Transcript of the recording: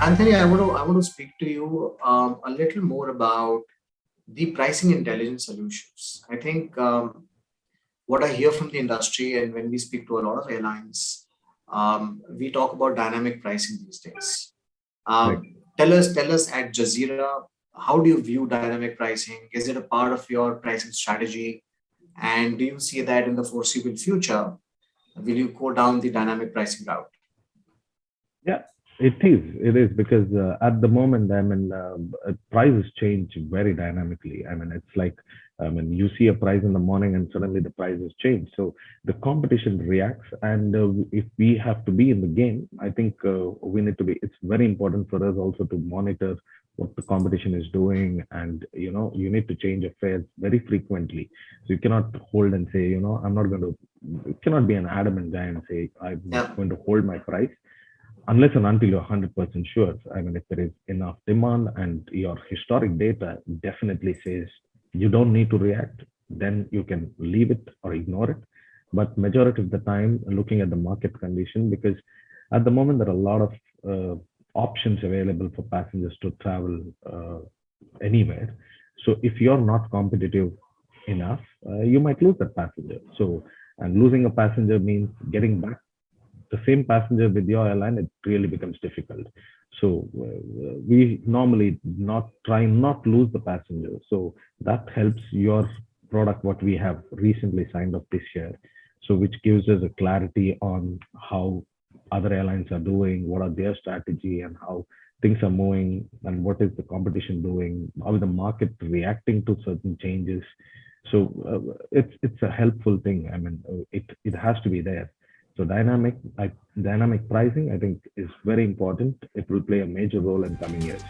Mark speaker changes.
Speaker 1: Anthony, I want to I want to speak to you um, a little more about the pricing intelligence solutions. I think um, what I hear from the industry and when we speak to a lot of airlines, um, we talk about dynamic pricing these days. Um, right. Tell us, tell us at Jazeera, how do you view dynamic pricing? Is it a part of your pricing strategy? And do you see that in the foreseeable future? Will you go down the dynamic pricing route?
Speaker 2: Yeah, it is. It is because uh, at the moment, I mean, uh, prices change very dynamically. I mean, it's like, I mean, you see a price in the morning and suddenly the prices change. So the competition reacts. And uh, if we have to be in the game, I think uh, we need to be, it's very important for us also to monitor what the competition is doing. And, you know, you need to change affairs very frequently. So you cannot hold and say, you know, I'm not going to, you cannot be an adamant guy and say, I'm yeah. going to hold my price unless and until you're 100% sure, I mean, if there is enough demand and your historic data definitely says you don't need to react, then you can leave it or ignore it. But majority of the time, looking at the market condition, because at the moment, there are a lot of uh, options available for passengers to travel uh, anywhere. So if you're not competitive enough, uh, you might lose that passenger. So, and losing a passenger means getting back the same passenger with your airline, it really becomes difficult. So uh, we normally not try not lose the passenger. So that helps your product, what we have recently signed up this year. So which gives us a clarity on how other airlines are doing, what are their strategy and how things are moving and what is the competition doing, how is the market reacting to certain changes. So uh, it's it's a helpful thing. I mean, it it has to be there. So dynamic, I, dynamic pricing, I think, is very important. It will play a major role in coming years.